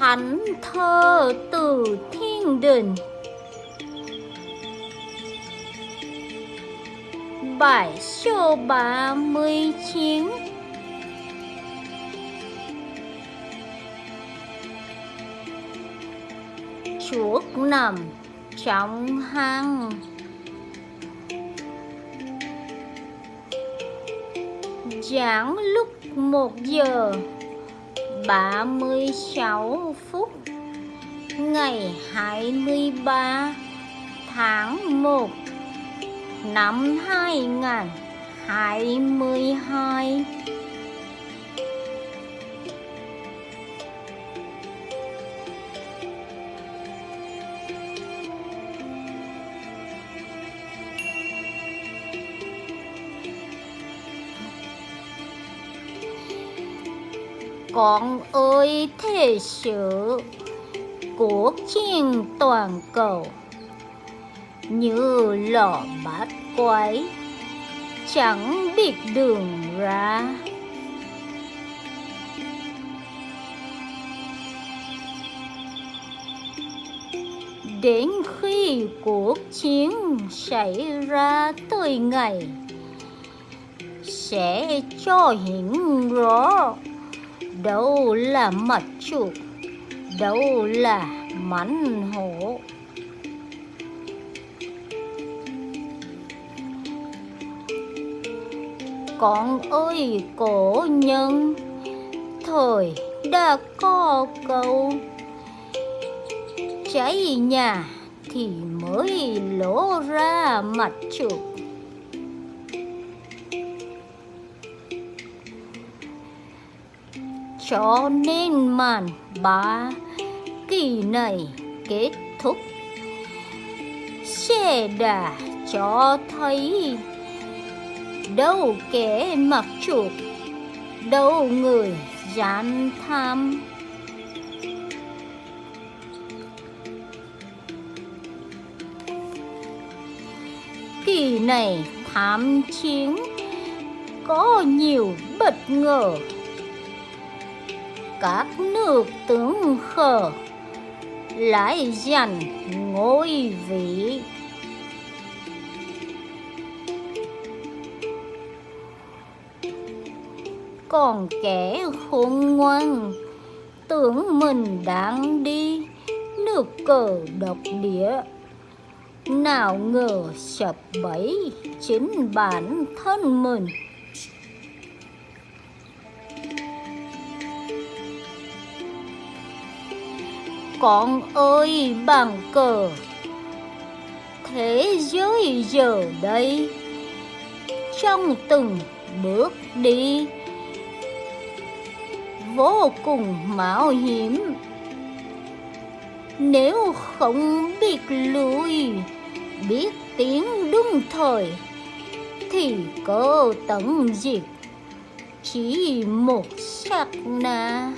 thánh thơ từ thiên đình. Bài số ba mươi chín. Chuột nằm trong hang. Giảng lúc một giờ. 36 phút ngày 23 tháng 1 năm 2022 con ơi, thế sự cuộc chiến toàn cầu. Như lò bát quái, chẳng biết đường ra. Đến khi cuộc chiến xảy ra tới ngày, sẽ cho hiển rõ đâu là mặt chuột đâu là mảnh hổ? Con ơi, cổ nhân, thời đã có câu. Cháy nhà thì mới lỗ ra mặt chuột cho nên màn ba kỳ này kết thúc. Sẽ đã cho thấy đâu kẻ mặc chuột đâu người gian tham. Kỳ này tham chiến có nhiều bất ngờ các nước tướng khờ lại giành ngôi vị. Còn kẻ khôn ngoan, tưởng mình đang đi, nước cờ độc địa. Nào ngờ sập bẫy chính bản thân mình con ơi, bằng cờ. Thế giới giờ đây, trong từng bước đi, vô cùng mạo hiểm. Nếu không biết lùi, biết tiếng đúng thời, thì có tận diệt chỉ một sắc na.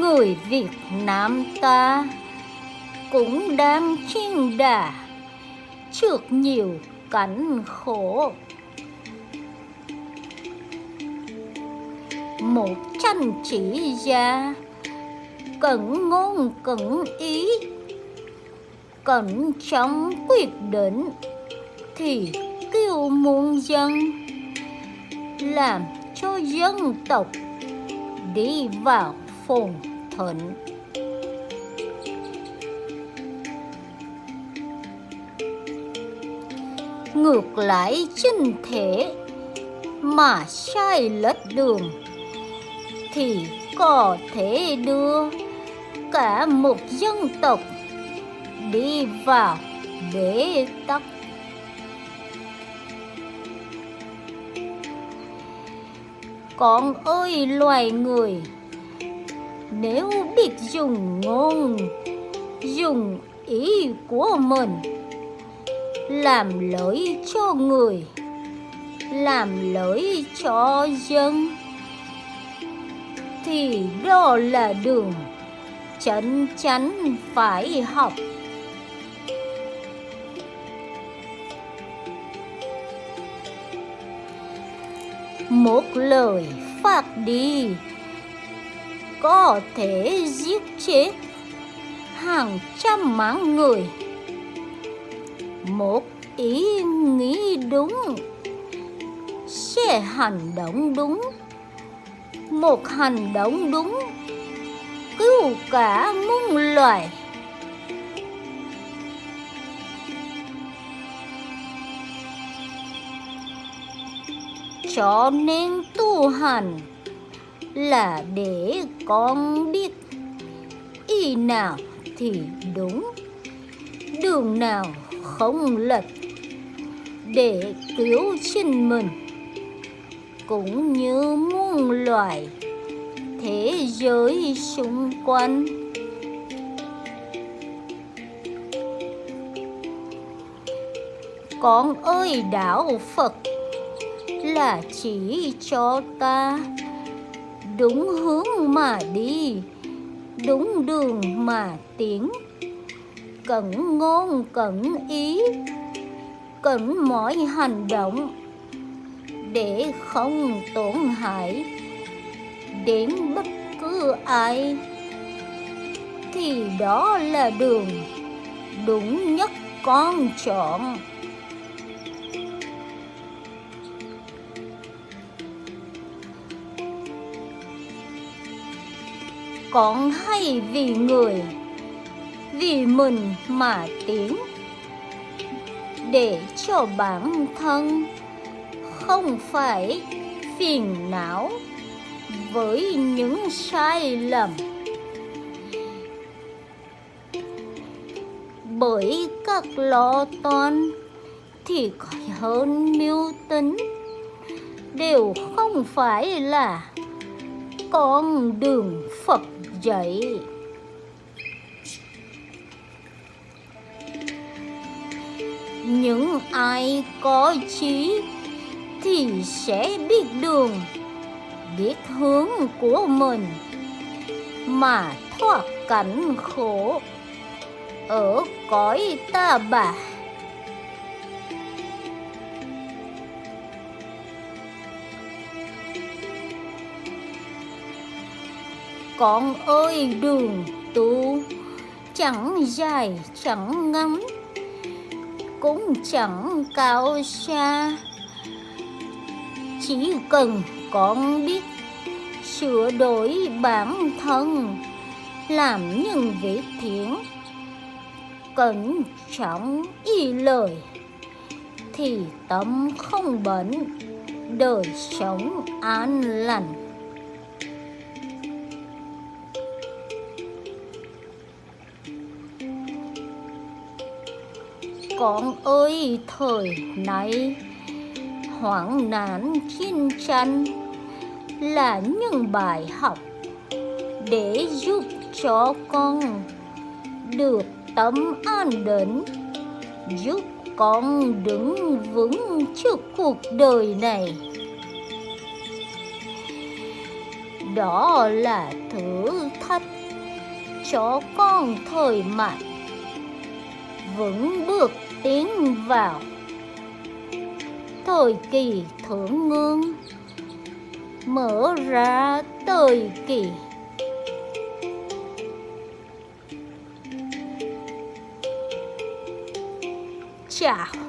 Người Việt Nam ta cũng đang chiên đà trước nhiều cảnh khổ. Một chân chỉ ra cẩn ngôn cẩn ý, cẩn trọng quyết định thì kêu muôn dân, làm cho dân tộc đi vào phồn, thịnh. Ngược lại chân thể, mà sai lệch đường, thì có thể đưa cả một dân tộc đi vào bế tắc. Con ơi, loài người nếu biết dùng ngôn, dùng ý của mình, làm lợi cho người, làm lợi cho dân, thì đó là đường chân chắn phải học. Một lời phát đi có thể giết chết hàng trăm mạng người. Một ý nghĩ đúng, sẽ hành động đúng. Một hành động đúng, cứu cả muôn loài. Cho nên tu hành là để con biết. Ý nào thì đúng, đường nào không lệch để cứu sinh mình. Cũng như muôn loài thế giới xung quanh. Con ơi, đạo phật, là chỉ cho ta đúng hướng mà đi, đúng đường mà tiến. Cẩn ngôn, cẩn ý, cẩn mọi hành động. Để không tổn hại đến bất cứ ai, thì đó là đường đúng nhất con chọn. Con hay vì người, vì mình mà tiến. Để cho bản thân không phải phiền não với những sai lầm. Bởi các lo toan thì hơn mưu tính, đều không phải là con đường Phật vậy Những ai có trí thì sẽ biết đường, biết hướng của mình mà thoát cảnh khổ ở cõi ta bà. Con ơi, đường tu chẳng dài, chẳng ngắn cũng chẳng cao xa. Chỉ cần con biết sửa đổi bản thân, làm những việc thiện, cẩn trọng y lời, thì tâm không bệnh, đời sống an lành. Con ơi, thời nay hoảng nạn chiến tranh là những bài học để giúp cho con được tâm an định, giúp con đứng vững trước cuộc đời này. Đó là thử thách cho con thời mạnh, vững bước tiến vào. Thời kỳ thượng ngương mở ra thời kỳ. Chào.